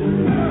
Amen.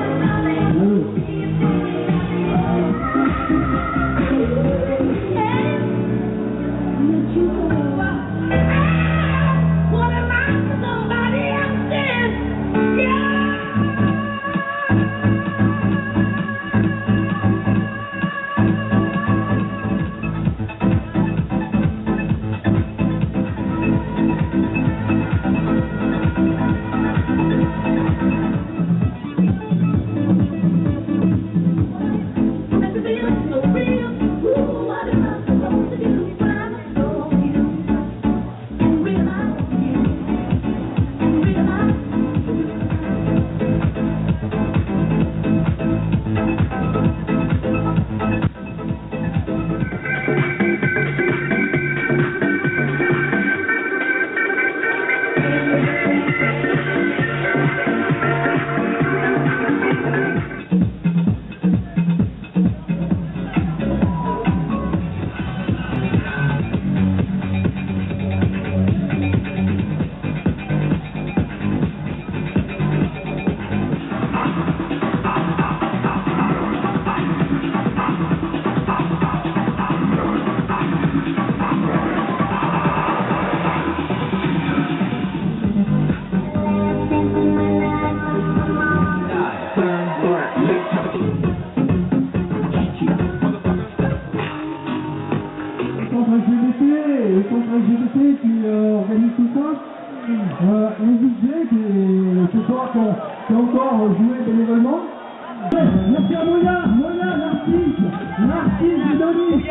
LGBT qui euh, organise tout ça. Euh, un DJ qui est ce soir qui a, encore joué bénévolement. Merci à Moya, Moya, l'artiste, l'artiste Denis,